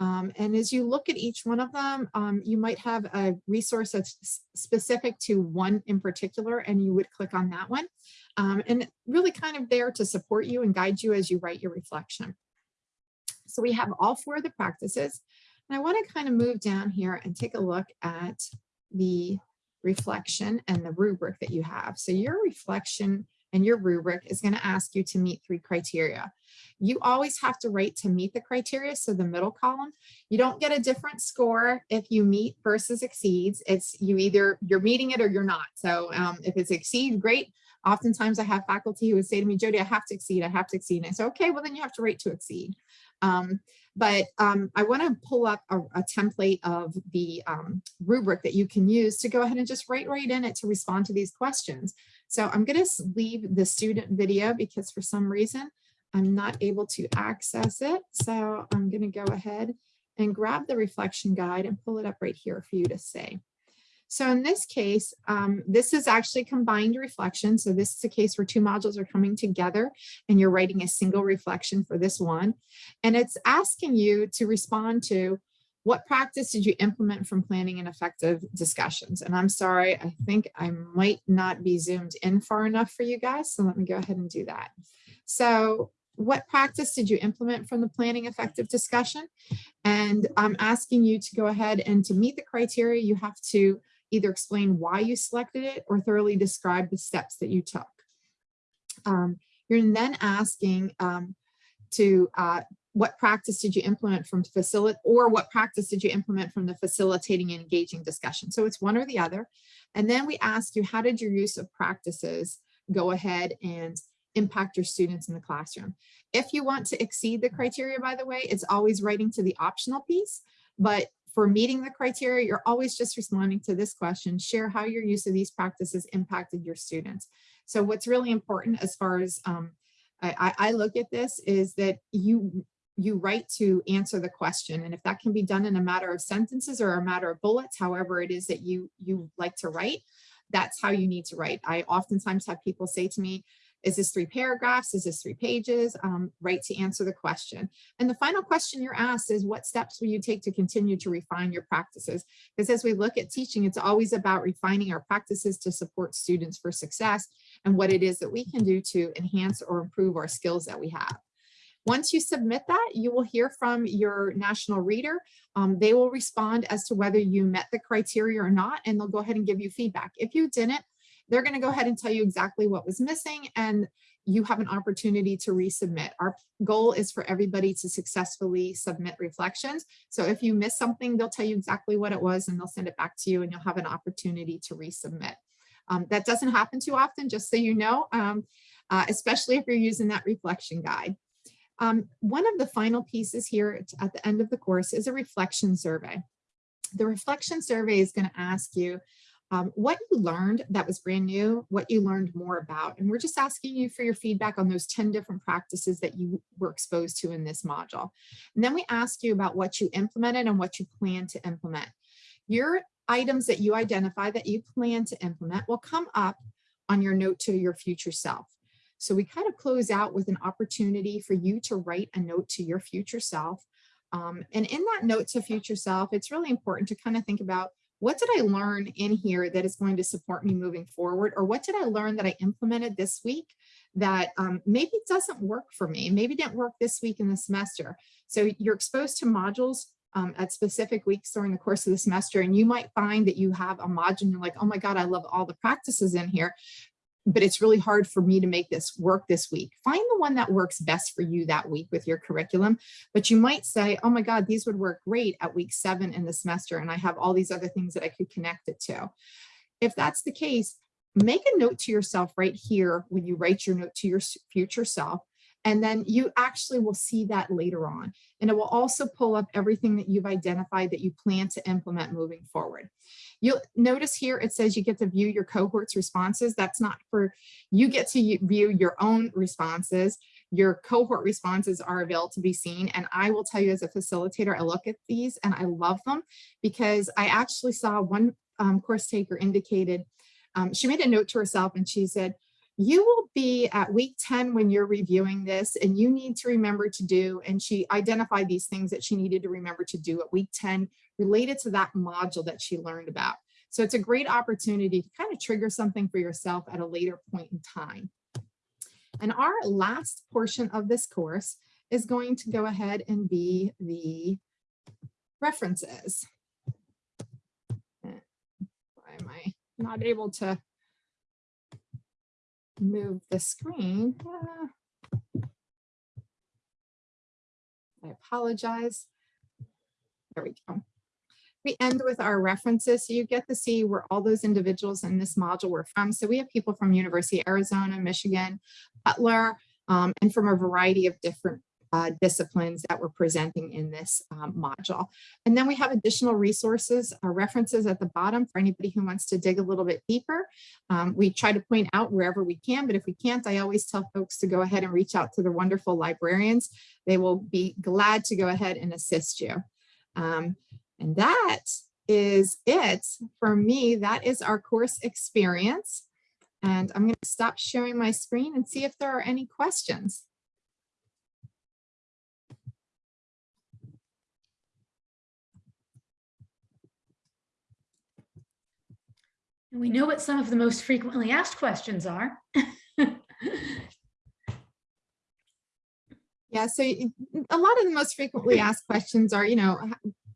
Um, and as you look at each one of them, um, you might have a resource that's specific to one in particular, and you would click on that one. Um, and really kind of there to support you and guide you as you write your reflection. So we have all four of the practices. And I want to kind of move down here and take a look at the reflection and the rubric that you have. So your reflection and your rubric is going to ask you to meet three criteria. You always have to rate to meet the criteria. So the middle column, you don't get a different score if you meet versus exceeds. It's you either you're meeting it or you're not. So um, if it's exceed, great. Oftentimes I have faculty who would say to me, Jody, I have to exceed, I have to exceed. And I say, okay, well then you have to rate to exceed. Um, but um, I want to pull up a, a template of the um, rubric that you can use to go ahead and just write right in it to respond to these questions. So I'm going to leave the student video because for some reason I'm not able to access it. So I'm going to go ahead and grab the reflection guide and pull it up right here for you to see. So in this case, um, this is actually combined reflection. So this is a case where two modules are coming together and you're writing a single reflection for this one. And it's asking you to respond to what practice did you implement from planning and effective discussions? And I'm sorry, I think I might not be zoomed in far enough for you guys. So let me go ahead and do that. So what practice did you implement from the planning effective discussion? And I'm asking you to go ahead and to meet the criteria, you have to either explain why you selected it or thoroughly describe the steps that you took. Um, you're then asking um, to uh, what practice did you implement from facilitate or what practice did you implement from the facilitating and engaging discussion? So it's one or the other. And then we ask you, how did your use of practices go ahead and impact your students in the classroom? If you want to exceed the criteria, by the way, it's always writing to the optional piece, but for meeting the criteria, you're always just responding to this question, share how your use of these practices impacted your students. So what's really important as far as um, I, I look at this is that you you write to answer the question. And if that can be done in a matter of sentences or a matter of bullets, however it is that you you like to write, that's how you need to write. I oftentimes have people say to me, is this three paragraphs? Is this three pages? Um, right to answer the question. And the final question you're asked is what steps will you take to continue to refine your practices? Because as we look at teaching, it's always about refining our practices to support students for success and what it is that we can do to enhance or improve our skills that we have. Once you submit that, you will hear from your national reader. Um, they will respond as to whether you met the criteria or not, and they'll go ahead and give you feedback. If you didn't, they're going to go ahead and tell you exactly what was missing and you have an opportunity to resubmit. Our goal is for everybody to successfully submit reflections. So if you miss something, they'll tell you exactly what it was and they'll send it back to you and you'll have an opportunity to resubmit. Um, that doesn't happen too often, just so you know, um, uh, especially if you're using that reflection guide. Um, one of the final pieces here at the end of the course is a reflection survey. The reflection survey is going to ask you um, what you learned that was brand new, what you learned more about. And we're just asking you for your feedback on those 10 different practices that you were exposed to in this module. And then we ask you about what you implemented and what you plan to implement. Your items that you identify that you plan to implement will come up on your note to your future self. So we kind of close out with an opportunity for you to write a note to your future self. Um, and in that note to future self, it's really important to kind of think about what did I learn in here that is going to support me moving forward? Or what did I learn that I implemented this week that um, maybe doesn't work for me, maybe didn't work this week in the semester. So you're exposed to modules um, at specific weeks during the course of the semester, and you might find that you have a module and you're like, oh my God, I love all the practices in here but it's really hard for me to make this work this week. Find the one that works best for you that week with your curriculum. But you might say, oh my God, these would work great at week seven in the semester. And I have all these other things that I could connect it to. If that's the case, make a note to yourself right here when you write your note to your future self. And then you actually will see that later on. And it will also pull up everything that you've identified that you plan to implement moving forward. You'll notice here it says you get to view your cohort's responses. That's not for, you get to view your own responses. your cohort responses are available to be seen. And I will tell you as a facilitator, I look at these and I love them because I actually saw one um, course taker indicated, um, she made a note to herself and she said, you will be at week 10 when you're reviewing this and you need to remember to do, and she identified these things that she needed to remember to do at week 10 related to that module that she learned about. So it's a great opportunity to kind of trigger something for yourself at a later point in time. And our last portion of this course is going to go ahead and be the references. Eh, why am I not able to move the screen? I apologize. There we go. We end with our references, so you get to see where all those individuals in this module were from. So we have people from University of Arizona, Michigan, Butler, um, and from a variety of different uh, disciplines that we're presenting in this um, module. And then we have additional resources, uh, references at the bottom for anybody who wants to dig a little bit deeper. Um, we try to point out wherever we can, but if we can't, I always tell folks to go ahead and reach out to the wonderful librarians. They will be glad to go ahead and assist you. Um, and that is it for me. That is our course experience. And I'm going to stop sharing my screen and see if there are any questions. And we know what some of the most frequently asked questions are. Yeah, so a lot of the most frequently asked questions are, you know,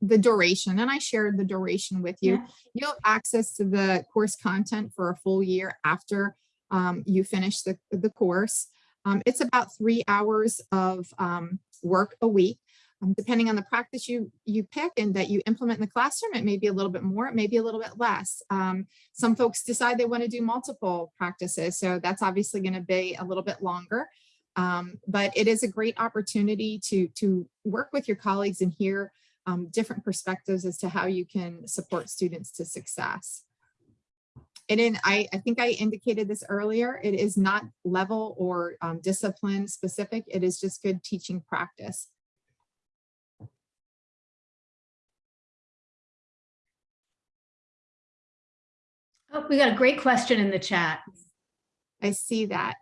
the duration, and I shared the duration with you. Yeah. You'll have access to the course content for a full year after um, you finish the, the course. Um, it's about three hours of um, work a week. Um, depending on the practice you you pick and that you implement in the classroom, it may be a little bit more, it may be a little bit less. Um, some folks decide they want to do multiple practices, so that's obviously going to be a little bit longer. Um, but it is a great opportunity to, to work with your colleagues and hear um, different perspectives as to how you can support students to success. And then I, I think I indicated this earlier, it is not level or um, discipline specific, it is just good teaching practice. Oh, we got a great question in the chat. I see that.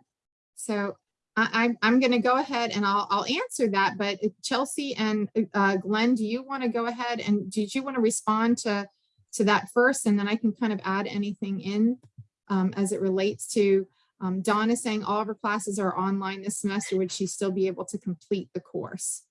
So I, I'm, I'm going to go ahead and I'll, I'll answer that. But Chelsea and uh, Glenn, do you want to go ahead and did you want to respond to, to that first? And then I can kind of add anything in um, as it relates to um, Dawn is saying all of her classes are online this semester. Would she still be able to complete the course?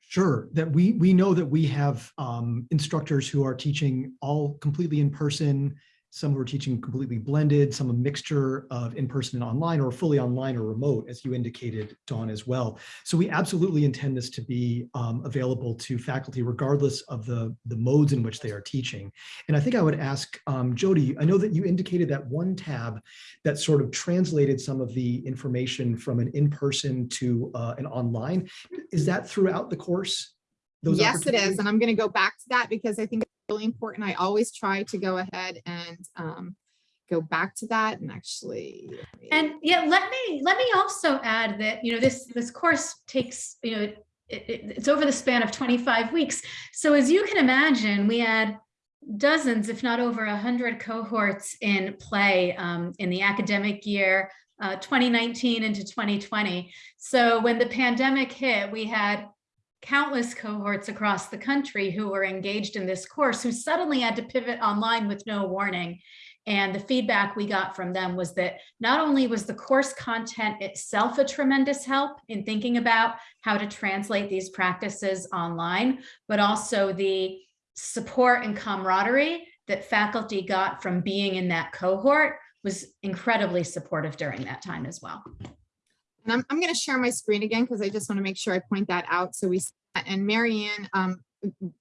Sure, that we we know that we have um, instructors who are teaching all completely in person. Some who are teaching completely blended, some a mixture of in-person and online or fully online or remote, as you indicated, Dawn, as well. So we absolutely intend this to be um, available to faculty regardless of the, the modes in which they are teaching. And I think I would ask um, Jody, I know that you indicated that one tab that sort of translated some of the information from an in-person to uh, an online. Is that throughout the course? Those Yes, it is. And I'm going to go back to that because I think really important. I always try to go ahead and um, go back to that and actually. And yeah, let me let me also add that you know this this course takes you know it, it, it's over the span of 25 weeks. So as you can imagine, we had dozens, if not over a hundred cohorts in play um, in the academic year uh, 2019 into 2020. So when the pandemic hit, we had countless cohorts across the country who were engaged in this course who suddenly had to pivot online with no warning. And the feedback we got from them was that not only was the course content itself a tremendous help in thinking about how to translate these practices online, but also the support and camaraderie that faculty got from being in that cohort was incredibly supportive during that time as well. And I'm, I'm going to share my screen again because I just want to make sure I point that out. So we, and Marianne, um,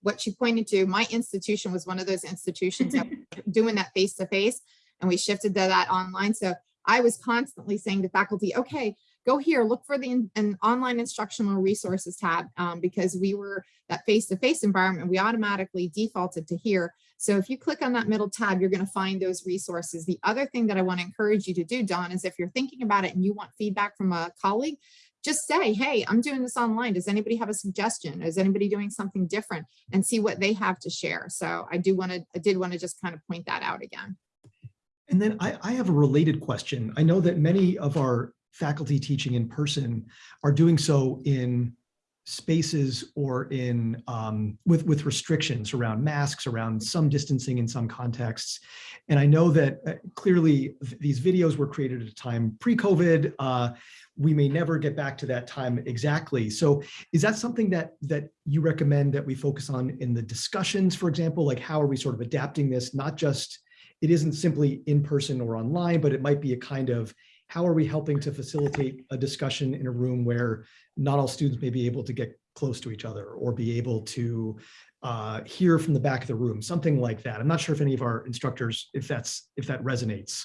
what she pointed to, my institution was one of those institutions that doing that face to face and we shifted to that online. So I was constantly saying to faculty, okay, go here, look for the in- an online instructional resources tab um, because we were that face-to-face environment, we automatically defaulted to here. So if you click on that middle tab, you're gonna find those resources. The other thing that I wanna encourage you to do, Dawn, is if you're thinking about it and you want feedback from a colleague, just say, hey, I'm doing this online. Does anybody have a suggestion? Is anybody doing something different? And see what they have to share. So I do want to, I did want to just kind of point that out again. And then I, I have a related question. I know that many of our faculty teaching in person are doing so in spaces or in um, with with restrictions around masks, around some distancing in some contexts. And I know that uh, clearly th- these videos were created at a time pre-COVID. Uh, we may never get back to that time exactly. So is that something that that you recommend that we focus on in the discussions, for example, like how are we sort of adapting this, not just it isn't simply in person or online, but it might be a kind of how are we helping to facilitate a discussion in a room where not all students may be able to get close to each other or be able to uh, hear from the back of the room, something like that. I'm not sure if any of our instructors, if that's if that resonates.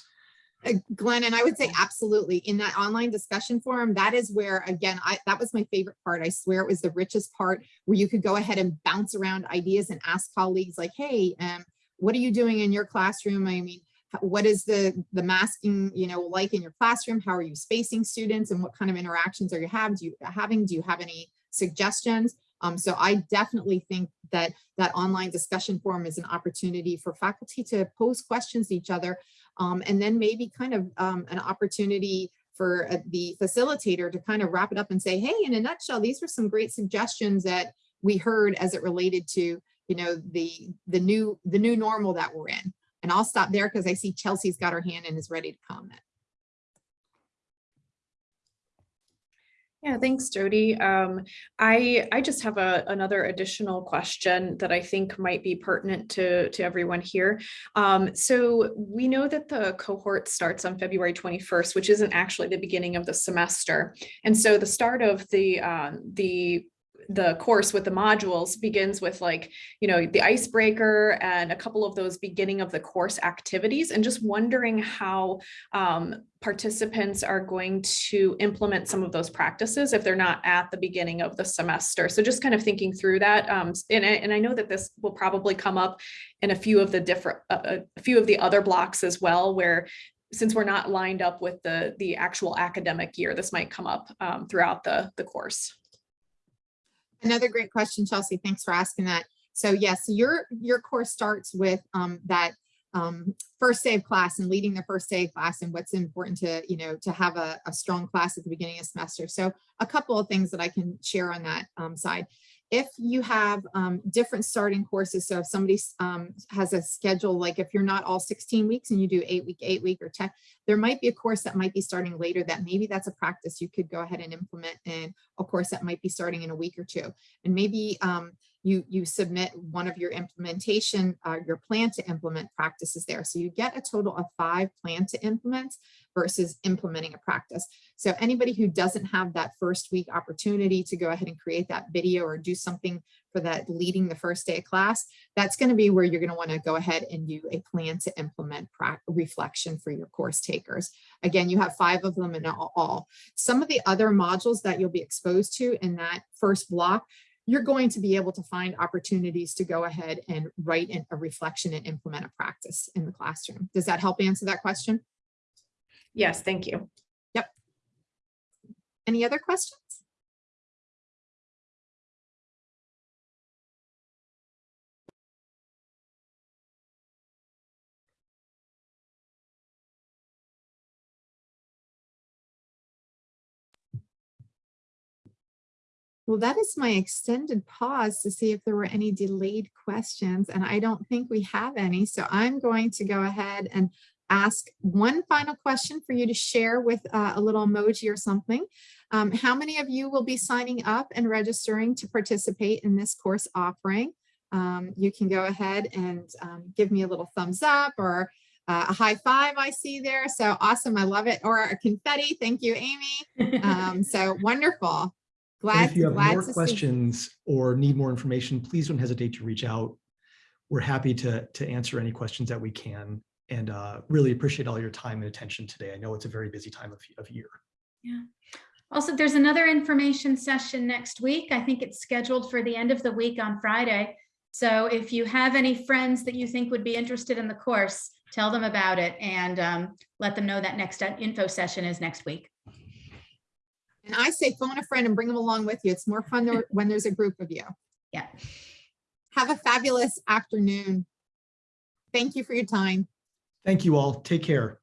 Uh, Glenn, and I would say absolutely in that online discussion forum, that is where, again, I, that was my favorite part. I swear it was the richest part where you could go ahead and bounce around ideas and ask colleagues like, hey, um, what are you doing in your classroom? I mean, what is the the masking, you know, like in your classroom? How are you spacing students and what kind of interactions are you having? Do you having? Do you have any suggestions? Um, so I definitely think that that online discussion forum is an opportunity for faculty to pose questions to each other um, and then maybe kind of um, an opportunity for uh, the facilitator to kind of wrap it up and say, hey, in a nutshell, these were some great suggestions that we heard as it related to, you know, the the new the new normal that we're in. And I'll stop there because I see Chelsea's got her hand and is ready to comment. Yeah, thanks, Jody. Um, I I just have a another additional question that I think might be pertinent to to everyone here. Um, so we know that the cohort starts on February 21st, which isn't actually the beginning of the semester, and so the start of the um, the the course with the modules begins with like you know the icebreaker and a couple of those beginning of the course activities and just wondering how um, participants are going to implement some of those practices if they're not at the beginning of the semester. So just kind of thinking through that. Um, and, I, and I know that this will probably come up in a few of the different, uh, a few of the other blocks as well, where since we're not lined up with the, the actual academic year, this might come up um, throughout the, the course. Another great question, Chelsea. Thanks for asking that. So yes, your your course starts with um, that um, first day of class and leading the first day of class and what's important to you know to have a, a strong class at the beginning of semester. So a couple of things that I can share on that um, side. If you have um, different starting courses, so if somebody um, has a schedule, like if you're not all 16 weeks and you do eight week, eight week or 10, there might be a course that might be starting later that maybe that's a practice you could go ahead and implement in a course that might be starting in a week or two. And maybe um, you, you submit one of your implementation, uh, your plan to implement practices there. So you get a total of five plan to implement versus implementing a practice. So anybody who doesn't have that first week opportunity to go ahead and create that video or do something for that leading the first day of class, that's going to be where you're going to want to go ahead and do a plan to implement reflection for your course takers. Again, you have five of them in all. Some of the other modules that you'll be exposed to in that first block, you're going to be able to find opportunities to go ahead and write in a reflection and implement a practice in the classroom. Does that help answer that question? Yes, thank you. Yep. Any other questions? Well, that is my extended pause to see if there were any delayed questions, and I don't think we have any. So I'm going to go ahead and ask one final question for you to share with uh, a little emoji or something. Um, how many of you will be signing up and registering to participate in this course offering? Um, you can go ahead and um, give me a little thumbs up or uh, a high five I see there. So awesome, I love it. Or a confetti, thank you, Amy. Um, so wonderful. And Glad, if you have more to see. questions or need more information, please don't hesitate to reach out. We're happy to, to answer any questions that we can and uh, really appreciate all your time and attention today. I know it's a very busy time of, of year. Yeah. Also, there's another information session next week. I think it's scheduled for the end of the week on Friday. So if you have any friends that you think would be interested in the course, tell them about it and um, let them know that next info session is next week. And I say phone a friend and bring them along with you. It's more fun when there's a group of you. Yeah. Have a fabulous afternoon. Thank you for your time. Thank you all. Take care.